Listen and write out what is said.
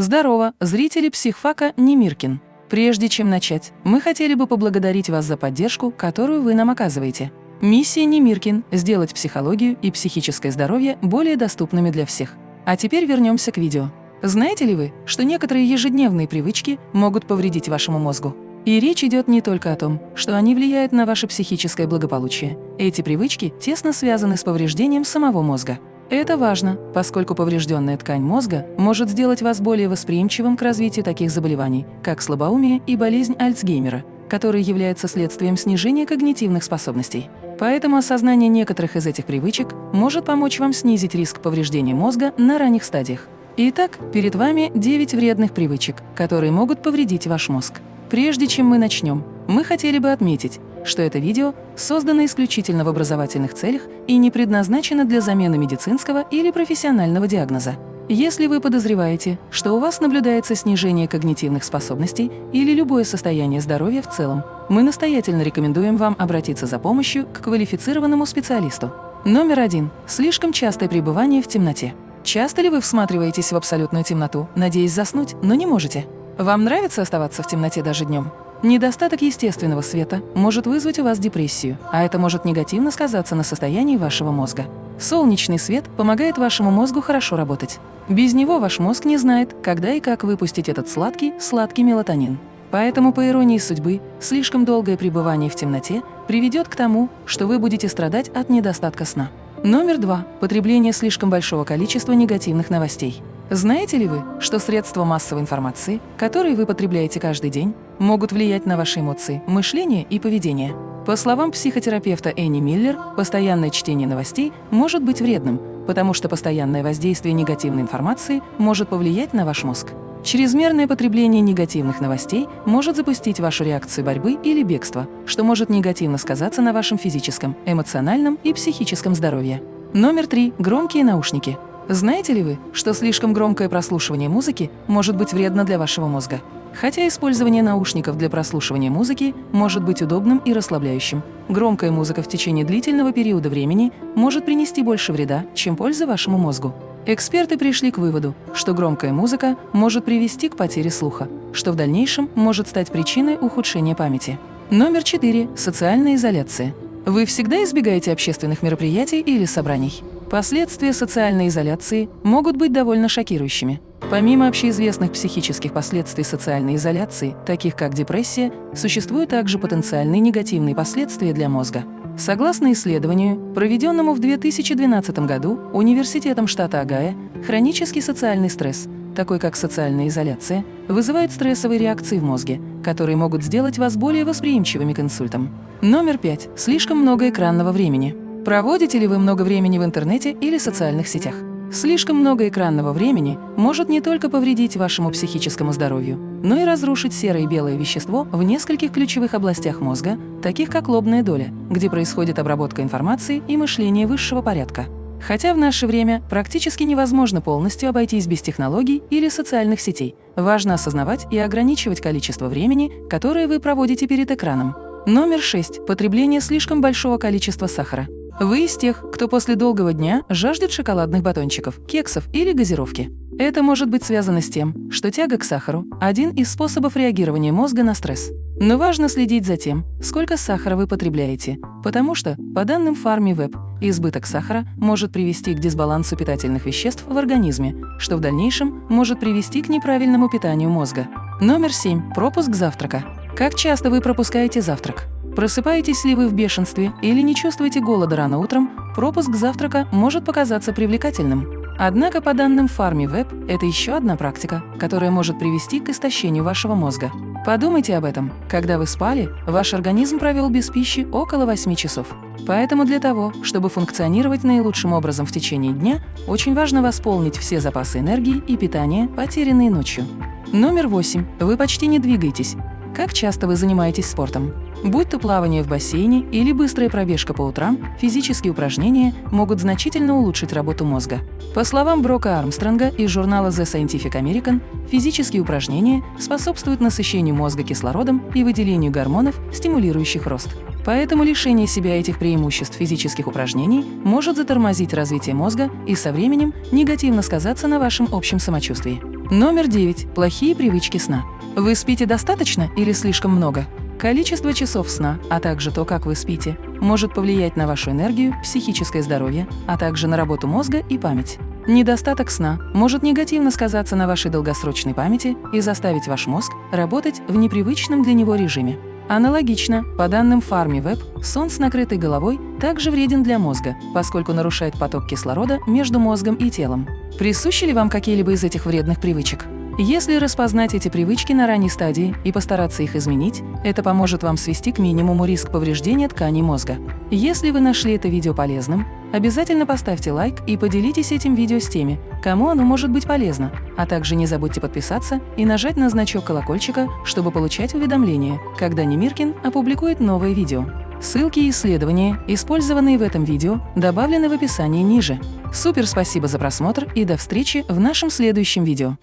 Здорово, зрители психфака Немиркин. Прежде чем начать, мы хотели бы поблагодарить вас за поддержку, которую вы нам оказываете. Миссия Немиркин – сделать психологию и психическое здоровье более доступными для всех. А теперь вернемся к видео. Знаете ли вы, что некоторые ежедневные привычки могут повредить вашему мозгу? И речь идет не только о том, что они влияют на ваше психическое благополучие. Эти привычки тесно связаны с повреждением самого мозга. Это важно, поскольку поврежденная ткань мозга может сделать вас более восприимчивым к развитию таких заболеваний, как слабоумие и болезнь Альцгеймера, которые являются следствием снижения когнитивных способностей. Поэтому осознание некоторых из этих привычек может помочь вам снизить риск повреждения мозга на ранних стадиях. Итак, перед вами 9 вредных привычек, которые могут повредить ваш мозг. Прежде чем мы начнем, мы хотели бы отметить, что это видео создано исключительно в образовательных целях и не предназначено для замены медицинского или профессионального диагноза. Если вы подозреваете, что у вас наблюдается снижение когнитивных способностей или любое состояние здоровья в целом, мы настоятельно рекомендуем вам обратиться за помощью к квалифицированному специалисту. Номер один. Слишком частое пребывание в темноте. Часто ли вы всматриваетесь в абсолютную темноту, надеясь заснуть, но не можете? Вам нравится оставаться в темноте даже днем? Недостаток естественного света может вызвать у вас депрессию, а это может негативно сказаться на состоянии вашего мозга. Солнечный свет помогает вашему мозгу хорошо работать. Без него ваш мозг не знает, когда и как выпустить этот сладкий, сладкий мелатонин. Поэтому, по иронии судьбы, слишком долгое пребывание в темноте приведет к тому, что вы будете страдать от недостатка сна. Номер два. Потребление слишком большого количества негативных новостей. Знаете ли вы, что средства массовой информации, которые вы потребляете каждый день, могут влиять на ваши эмоции, мышление и поведение? По словам психотерапевта Энни Миллер, постоянное чтение новостей может быть вредным, потому что постоянное воздействие негативной информации может повлиять на ваш мозг. Чрезмерное потребление негативных новостей может запустить вашу реакцию борьбы или бегства, что может негативно сказаться на вашем физическом, эмоциональном и психическом здоровье. Номер три. Громкие наушники. Знаете ли вы, что слишком громкое прослушивание музыки может быть вредно для вашего мозга? Хотя использование наушников для прослушивания музыки может быть удобным и расслабляющим, громкая музыка в течение длительного периода времени может принести больше вреда, чем пользы вашему мозгу. Эксперты пришли к выводу, что громкая музыка может привести к потере слуха, что в дальнейшем может стать причиной ухудшения памяти. Номер 4. Социальная изоляция. Вы всегда избегаете общественных мероприятий или собраний? Последствия социальной изоляции могут быть довольно шокирующими. Помимо общеизвестных психических последствий социальной изоляции, таких как депрессия, существуют также потенциальные негативные последствия для мозга. Согласно исследованию, проведенному в 2012 году Университетом штата Огайо, хронический социальный стресс, такой как социальная изоляция, вызывает стрессовые реакции в мозге, которые могут сделать вас более восприимчивыми к инсультам. Номер пять. Слишком много экранного времени. Проводите ли вы много времени в интернете или социальных сетях? Слишком много экранного времени может не только повредить вашему психическому здоровью, но и разрушить серое и белое вещество в нескольких ключевых областях мозга, таких как лобная доля, где происходит обработка информации и мышление высшего порядка. Хотя в наше время практически невозможно полностью обойтись без технологий или социальных сетей, важно осознавать и ограничивать количество времени, которое вы проводите перед экраном. Номер 6. Потребление слишком большого количества сахара. Вы из тех, кто после долгого дня жаждет шоколадных батончиков, кексов или газировки. Это может быть связано с тем, что тяга к сахару – один из способов реагирования мозга на стресс. Но важно следить за тем, сколько сахара вы потребляете, потому что, по данным FarmyWeb, избыток сахара может привести к дисбалансу питательных веществ в организме, что в дальнейшем может привести к неправильному питанию мозга. Номер 7. Пропуск завтрака. Как часто вы пропускаете завтрак? Просыпаетесь ли вы в бешенстве или не чувствуете голода рано утром, пропуск завтрака может показаться привлекательным. Однако, по данным FarmyWeb, это еще одна практика, которая может привести к истощению вашего мозга. Подумайте об этом. Когда вы спали, ваш организм провел без пищи около 8 часов. Поэтому для того, чтобы функционировать наилучшим образом в течение дня, очень важно восполнить все запасы энергии и питания, потерянные ночью. Номер 8. Вы почти не двигаетесь. Как часто вы занимаетесь спортом? Будь то плавание в бассейне или быстрая пробежка по утрам, физические упражнения могут значительно улучшить работу мозга. По словам Брока Армстронга из журнала The Scientific American, физические упражнения способствуют насыщению мозга кислородом и выделению гормонов, стимулирующих рост. Поэтому лишение себя этих преимуществ физических упражнений может затормозить развитие мозга и со временем негативно сказаться на вашем общем самочувствии. Номер 9. Плохие привычки сна. Вы спите достаточно или слишком много? Количество часов сна, а также то, как вы спите, может повлиять на вашу энергию, психическое здоровье, а также на работу мозга и память. Недостаток сна может негативно сказаться на вашей долгосрочной памяти и заставить ваш мозг работать в непривычном для него режиме. Аналогично, по данным FarmyWeb, сон с накрытой головой также вреден для мозга, поскольку нарушает поток кислорода между мозгом и телом. Присущи ли вам какие-либо из этих вредных привычек? Если распознать эти привычки на ранней стадии и постараться их изменить, это поможет вам свести к минимуму риск повреждения тканей мозга. Если вы нашли это видео полезным, обязательно поставьте лайк и поделитесь этим видео с теми, кому оно может быть полезно, а также не забудьте подписаться и нажать на значок колокольчика, чтобы получать уведомления, когда Немиркин опубликует новое видео. Ссылки и исследования, использованные в этом видео, добавлены в описании ниже. Супер спасибо за просмотр и до встречи в нашем следующем видео.